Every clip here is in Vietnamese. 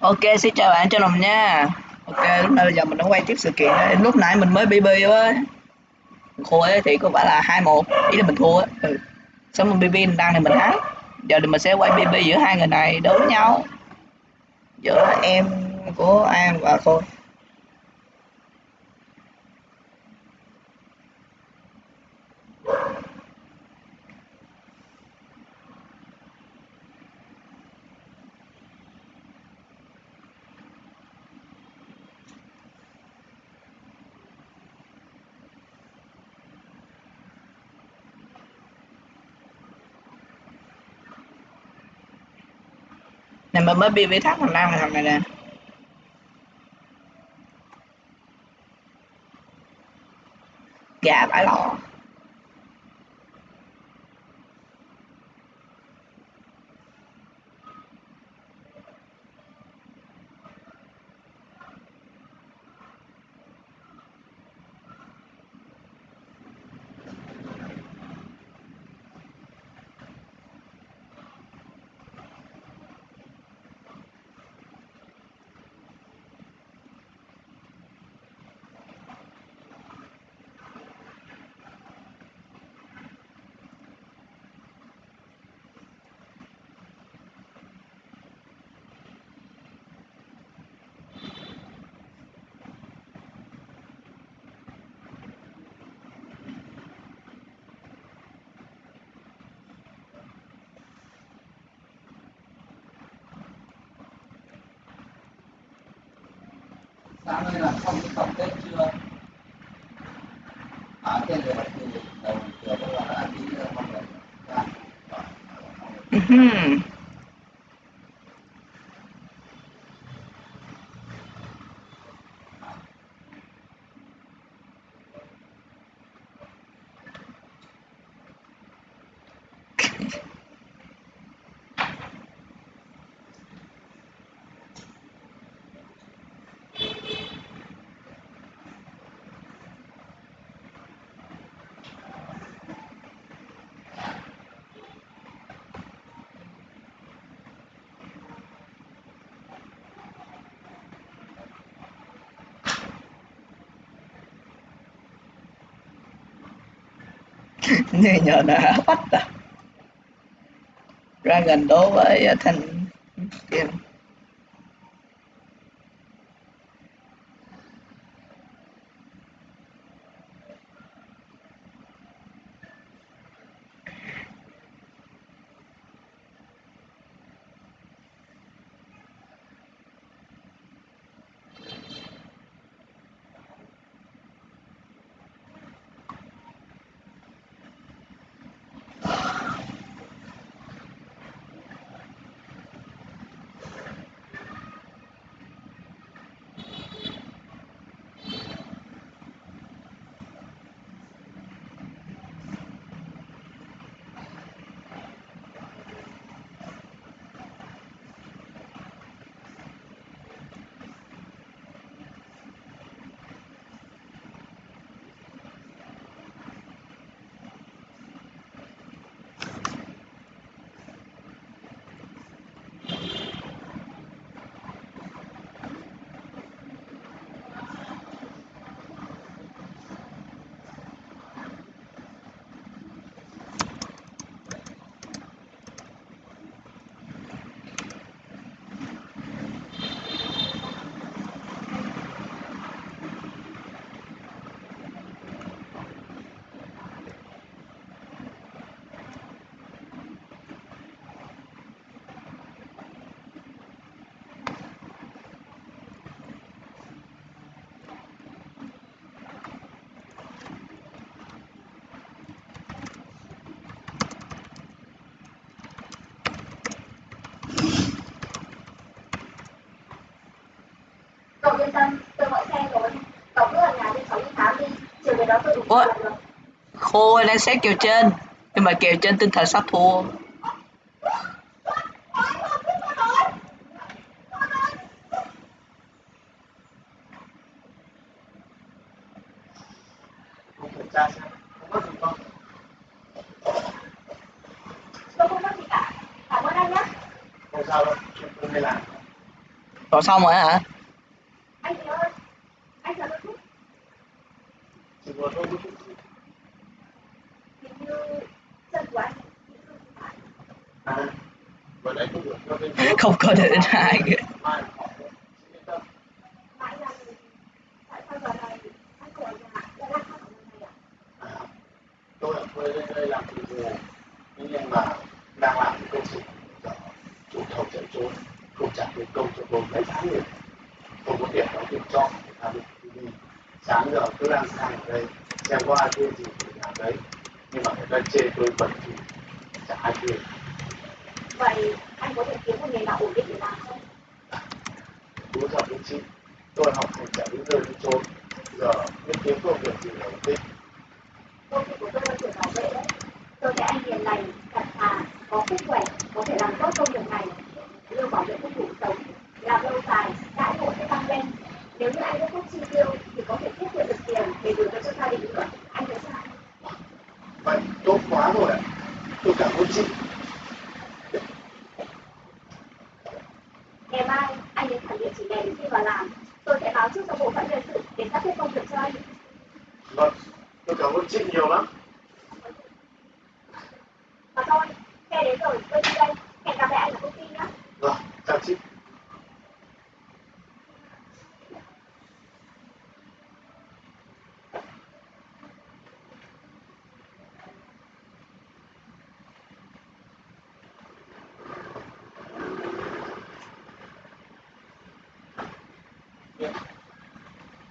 Ok, xin chào bạn cho lòng nha. Ok, lúc này bây giờ mình đã quay tiếp sự kiện đây. Lúc nãy mình mới BB á. Khô ấy thì có phải là hai một ý là mình thua á. Ừ. Xong mình BB mình đăng thì mình thắng. Giờ thì mình sẽ quay BB giữa hai người này đối với nhau. Giữa em của An và Khôi. Này mà mới BB thắt thằng Nam này thằng này nè. Gà bãi lò. Sáng nay là xong cái tổng kết chưa? Ở trên đề học thì đầu trường các là đã ký nữa không được dạ. ra Như nhờ đã bắt ra gần đối với ờ, thành thành tiền Cậu yên tâm, tôi gọi xe rồi. Cậu cứ ở nhà đi cháu đi khám đi, chiều về đó tôi đủ Ủa? là. Khôi đang xét kèo trên Nhưng mà kèo trên tinh thần sắp thua không xong rồi hả không có gì không Tôi không mất gì cả. Cảm ơn anh nhé. không sao đâu chuyện tôi hay làm Rồi xong rồi hả? Anh Hiếu ơi, anh chờ tôi chút. chỉ một hôm Hình như chân của anh bị thương phải. à vừa nãy tôi được cho bên trước Không có thể hai kìa. mai họ sẽ yên tâm Mà anh làm gì? Tại sao giờ này anh không ở nhà, lại lang thang có nơi này ạ? à, tôi ở quê lên đây làm nhưng mà đang làm công trình chủ thầu chạy trốn không trả tiền công cho tôi mấy tháng không có tiền đóng tiền cho người ta đi sáng giờ cứ lang thang ở đây xem có ai thuê gì thì làm đấy nhưng mà người ta chê tôi bẩn thì chả ai thuê Vậy anh có thể kiếm một nghề nào ổn định để làm không? đúng rồi đúng chị tôi học hành chả đến nơi đến chốn giờ biết kiếm công việc gì là ổn định Công việc của tôi là trưởng bảo vệ đấy. Tôi thấy anh hiền lành, thật thà, có sức khỏe, có thể làm tốt công việc này. Lương bảo vệ không đủ sống, làm lâu dài, đãi ngộ sẽ tăng lên. Nếu như anh có thuốc chi tiêu thì có thể tiết kiệm được tiền để gửi về cho gia đình nữa. Anh thấy sao? vậy tốt quá rồi ạ tôi cảm ơn chị Ngày mai anh đến thẳng địa chỉ này để xin vào làm. Tôi sẽ báo trước cho bộ phận nhân sự để sắp xếp công việc cho anh. vâng tôi cảm ơn chị nhiều lắm Mà thôi, xe đến rồi, tôi đi đây. Hẹn gặp lại anh ở công ty nhé. rồi chào chị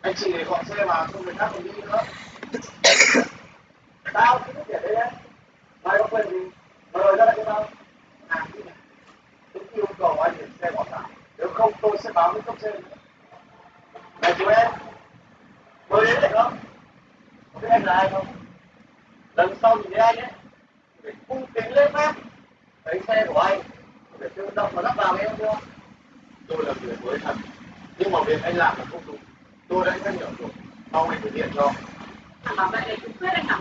anh chị để gọi xe vào cho người khác còn đi nữa tao cứ biết để đây đấy mai có quyền gì mời ra lại cho tao à cái này tôi yêu cầu anh để xe bỏ lại nếu không tôi sẽ báo với cấp trên này chú em mới đến được không có biết anh là ai không lần sau nhìn thấy anh ấy phải cung kính lên phép thấy xe của anh để tự động mà lắp vào em chưa tôi là người mới thật nhưng mà việc anh làm là không đúng tôi đã nhắc nhở rồi. Mong anh thực hiện cho. Thằng bảo vệ này cũng quyết anh à?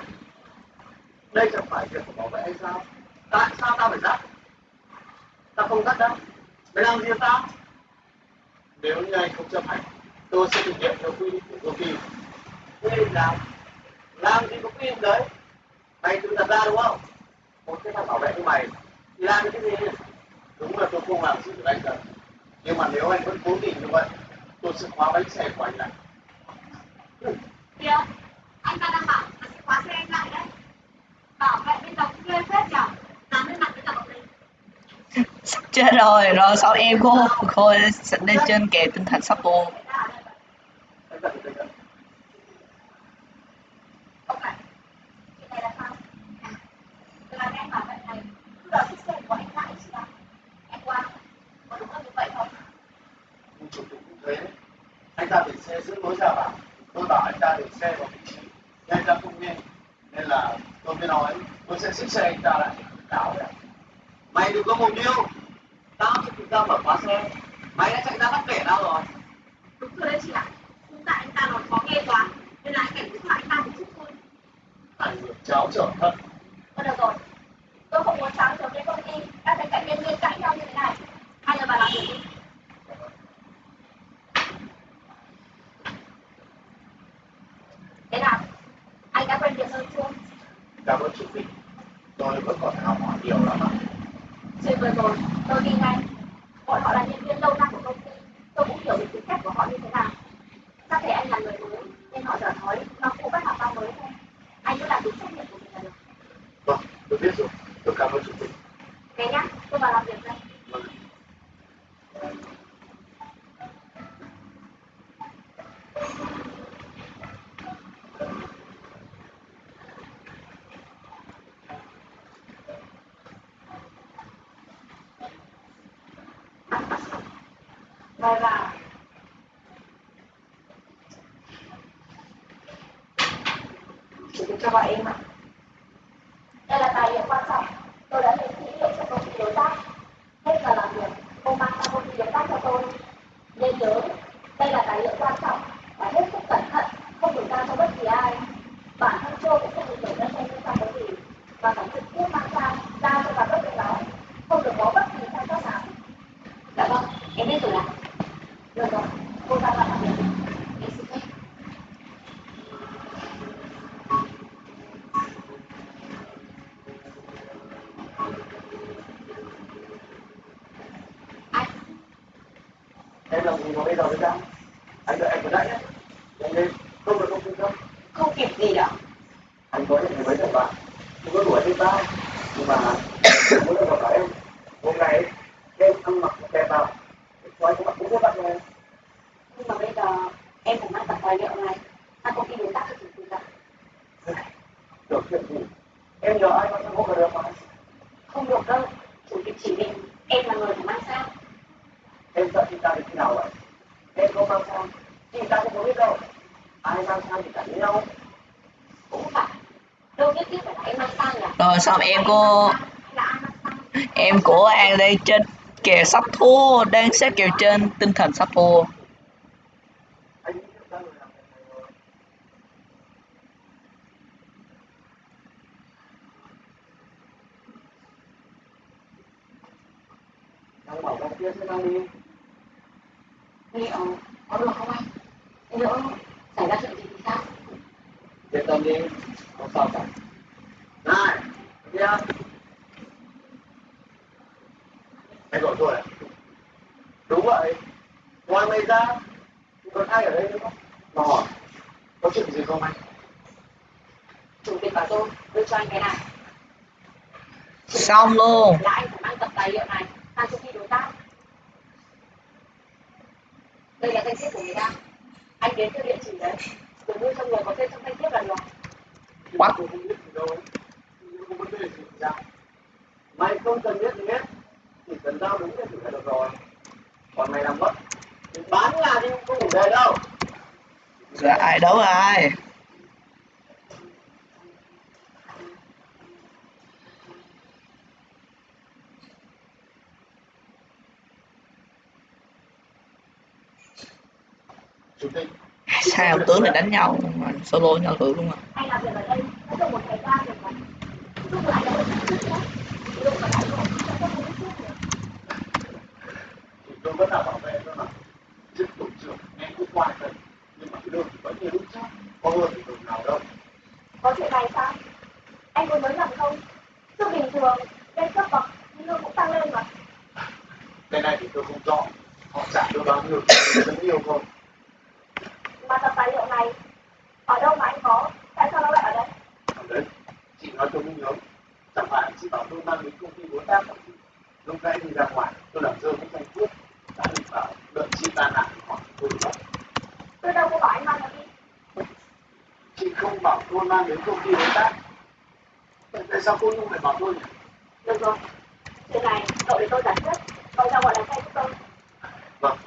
Đây chẳng phải việc của bảo vệ anh sao? Tại sao tao phải dắt? Tao không dắt đâu. Mày làm gì tao nếu như anh không chấp hành tôi sẽ thực hiện theo quy định của công ty quy định nào? Làm gì có quy định đấy? Mày tự đặt ra đúng không? Một cái thằng bảo vệ như mày thì làm cái gì? Đúng là tôi không làm sự được anh thật. Nhưng mà nếu anh vẫn cố tình như vậy tôi sẽ khóa bánh xe của anh lại. Kìa, anh ta đang bảo là sẽ khóa xe anh lại đấy. Bảo vệ bên đóng ghê phết nhở? Dám lên mặt với cả bọn mình. Sắp chết rồi, rồi sao em cô cô lên trên kè tinh thần sắp buồn anh chuyện này là sao? Là này, chiếc xe của anh lại có đúng như vậy không? cũng anh ta để xe giữ lối ra vào à? tôi bảo anh ta để xe vào vị trí. Anh ta không nghe. Nên là tôi mới nói tôi sẽ xích xe anh ta lại cáo đấy mày đừng có mồm điêu tao sẽ tự ra mở khóa xe mày đã chạy ra bắt kẻ tao rồi Đúng rồi đấy chị ạ. Nhưng tại anh ta nói khó nghe quá, nên là anh cảnh lại anh ta một chút thôi. ảnh hưởng cháo trở thật Thôi được rồi, tôi không muốn sáng sớm đến công ty, các thấy cạnh nhân viên cãi nhau như thế này. Hai giờ vào làm việc đi. Thế nào? Anh đã quen việc hơn chưa? cảm ơn chủ tịch tôi vẫn còn học hỏi nhiều lắm ạ Chuyện vừa rồi, tôi đi ngay. Bọn họ là nhân viên lâu năm của công ty. Tôi cũng hiểu được tính cách của họ như thế nào. Chắc thể anh là người mới, nên họ dở nói, nó cũng bắt học bao mới thôi. Anh cứ làm đúng trách nhiệm của mình là được. vâng tôi biết rồi tôi cảm ơn chủ tịch Thế nhá, tôi vào làm việc đây. vâng Mời vào. Chủ tịch cho gọi em ạ. Đây là tài liệu quan trọng. Tôi đã lấy dữ liệu cho công ty đối tác. Hết giờ làm việc, cô mang sang công ty đối tác cho tôi. Nên nhớ, đây là tài liệu quan trọng và hết sức cẩn thận, không được giao cho bất kỳ ai. Bản thân Châu cũng không được để ra xem liên quan tới gì, mà phải trực tiếp mang sang giao cho giám đốc được đó. Không được có bất kỳ sai sót nào. Dạ vâng, em biết rồi ạ. được rồi cô ra vào làm việc em xin phép anh em làm gì mà bây giờ mới ra? Anh đợi anh vừa nãy nhé. Nhanh lên. Không được không không. Không kịp gì đâu. Anh có những mấy thằng bạn không có đuổi trên tao nhưng mà muốn được gặp em hôm nay em ăn mặc đẹp vào quay các bạn cũng biết bạn rồi nhưng mà bây giờ em phải mang tập tài liệu này. Sang công ty đối tác cho chủ tịch ạ được chuyện gì em nhờ ai mà sang hộ được mà? Không được đâu. Chủ tịch chỉ định em là người phải mang sang em sợ chị ta đến khi nào vậy? Em không mang sang chị ta không có biết đâu. Ai mang sang thì cả với nhau cũng phải. Đâu nhất thiết phải là em mang sang nhỉ? Rồi xong em cô em của An đây trên kèo sắp thua đang xếp kèo trên tinh thần sắp thua. Đang bảo con kia sẽ mang đi liệu có được không anh nhỡ xảy ra chuyện gì thì sao Yên tâm đi, không sao cả. Này, kia. Anh gọi tôi à? Đúng vậy. Ngoài mày ra, còn ai ở đây nữa không? Mà hỏi, có chuyện gì không anh? chủ tịch bảo tôi đưa cho anh cái này xong luôn là anh phải mang tập tài liệu này sang công ty đối tác đây là danh thiếp của người ta anh đến theo địa chỉ đấy rồi đưa cho người có tên trong danh thiếp là được What? Tôi không biết gì đâu ấy. Nhưng không vấn đề gì ra. Mày không cần biết gì hết. Chỉ cần giao đúng chỉ là được rồi. Còn mày làm mất. Bán nhà đi không đủ về đâu. là ai đấu ai sao tướng này đánh nhau mà solo nhau thử luôn à có tôi vẫn là bảo vệ thôi mà. Chức tổ trưởng em cũng quan tâm. Nhưng mà cái thì vẫn như lúc trước. Có hơn thì nào đâu. có chuyện này sao anh có nói rằng không chứ bình thường lên cấp bậc thì lương cũng tăng lên mà Cái này thì tôi không rõ. Họ trả tôi bao nhiêu, rất nhiều không mà tập tài liệu này ở đâu mà anh có tại sao nó lại ở đây Ở đấy, chị nói tôi không nhớ. Chẳng phải chị bảo tôi mang đến công ty đối tác không? Lúc nãy đi ra ngoài, tôi làm rơi cái danh thuốc. Đã bị bảo đợi chị ta nạn thì hỏi tôi mất. tôi đâu có bảo anh mang đi Chị không bảo tôi mang đến công ty đối tác. Tại tại sao cô Nhung lại bảo tôi nhỉ? được rồi chuyện này cậu để tôi giải quyết cậu ra gọi là xe giúp tôi Vâng,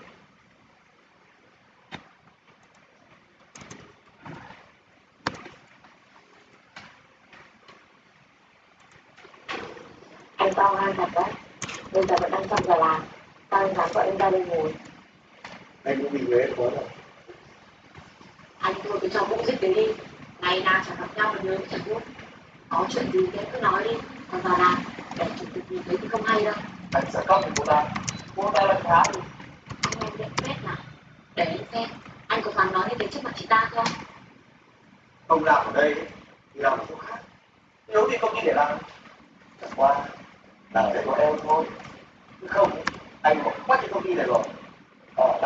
anh to gan thật đấy bây giờ vẫn đang trong giờ làm sao anh dám gọi em ra đây ngồi anh cũng bị Huế có rồi. anh thôi cứ cho vũ dịch đấy đi ngày nào chẳng gặp nhau mà nhớ chẳng biết có chuyện gì em cứ nói đi còn vào làm để chủ tịch nhìn thấy thì không hay đâu Anh sẽ cóc của cô ta. Cô ta là khá đi. anh em nhận xét nào để em xem anh có dám nói như thế trước mặt chị ta không Không làm ở đây thì làm ở chỗ khác. Nếu thì công ty để làm. Chẳng qua là phải có em thôi chứ không, anh bỏ quá thì không đi này rồi. Ờ,